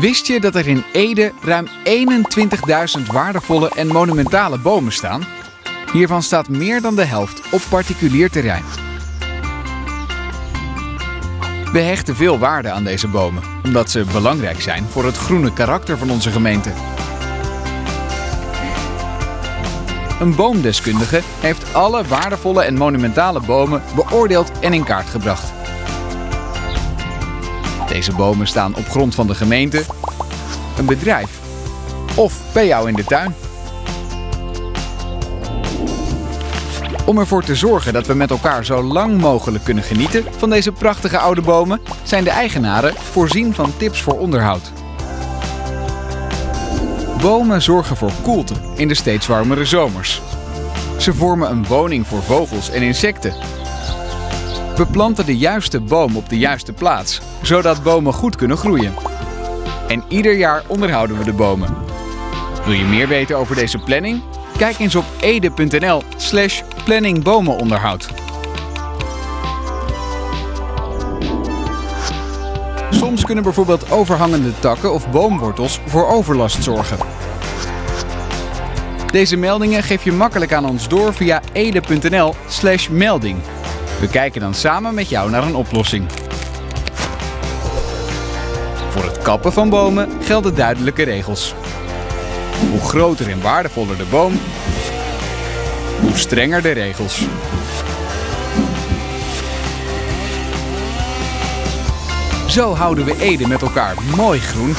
Wist je dat er in Ede ruim 21.000 waardevolle en monumentale bomen staan? Hiervan staat meer dan de helft op particulier terrein. We hechten veel waarde aan deze bomen, omdat ze belangrijk zijn voor het groene karakter van onze gemeente. Een boomdeskundige heeft alle waardevolle en monumentale bomen beoordeeld en in kaart gebracht. Deze bomen staan op grond van de gemeente, een bedrijf of bij jou in de tuin. Om ervoor te zorgen dat we met elkaar zo lang mogelijk kunnen genieten van deze prachtige oude bomen, zijn de eigenaren voorzien van tips voor onderhoud. Bomen zorgen voor koelte in de steeds warmere zomers. Ze vormen een woning voor vogels en insecten. We planten de juiste boom op de juiste plaats, zodat bomen goed kunnen groeien. En ieder jaar onderhouden we de bomen. Wil je meer weten over deze planning? Kijk eens op ede.nl slash planningbomenonderhoud. Soms kunnen bijvoorbeeld overhangende takken of boomwortels voor overlast zorgen. Deze meldingen geef je makkelijk aan ons door via ede.nl slash melding. We kijken dan samen met jou naar een oplossing. Voor het kappen van bomen gelden duidelijke regels. Hoe groter en waardevoller de boom, hoe strenger de regels. Zo houden we Ede met elkaar mooi groen